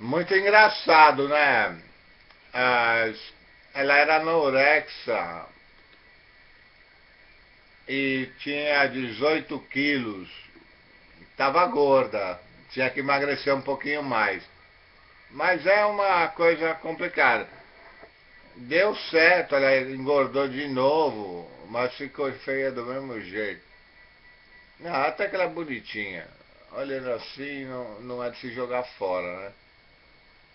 Muito engraçado, né? Ah, ela era anorexa e tinha 18 quilos. Estava gorda, tinha que emagrecer um pouquinho mais. Mas é uma coisa complicada. Deu certo, ela engordou de novo, mas ficou feia do mesmo jeito. Não, até que ela é bonitinha. Olhando assim, não, não é de se jogar fora, né?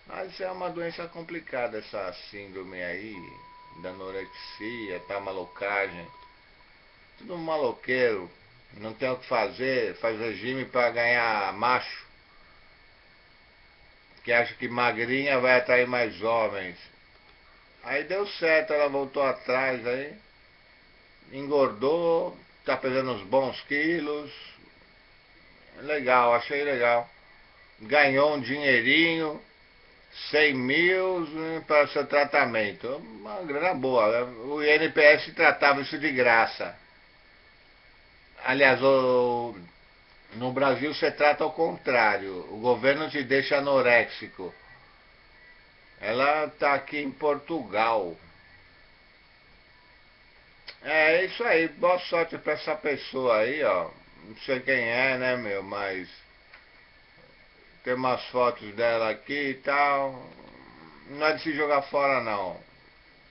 Mas é uma doença complicada essa síndrome aí, da anorexia, tá malucagem. Tudo maloqueiro, não tem o que fazer, faz regime para ganhar macho. Que acha que magrinha vai atrair mais homens. Aí deu certo, ela voltou atrás aí, engordou, tá pesando uns bons quilos. Legal, achei legal. Ganhou um dinheirinho 100 mil né, para seu tratamento. Uma grana boa. O INPS tratava isso de graça. Aliás, o, no Brasil você trata ao contrário. O governo te deixa anoréxico. Ela está aqui em Portugal. É isso aí. Boa sorte para essa pessoa aí, ó. Não sei quem é, né, meu, mas tem umas fotos dela aqui e tal. Não é de se jogar fora não.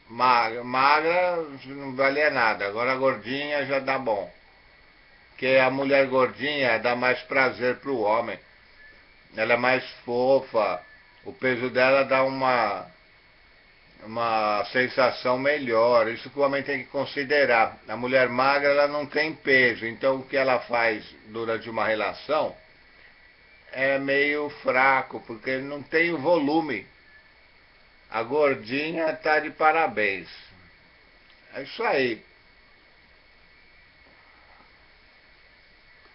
Magra, magra não valia nada. Agora gordinha já dá bom. Porque a mulher gordinha dá mais prazer pro homem. Ela é mais fofa. O peso dela dá uma uma sensação melhor. Isso que o homem tem que considerar. A mulher magra ela não tem peso, então o que ela faz durante uma relação é meio fraco, porque não tem o volume. A gordinha tá de parabéns. É isso aí.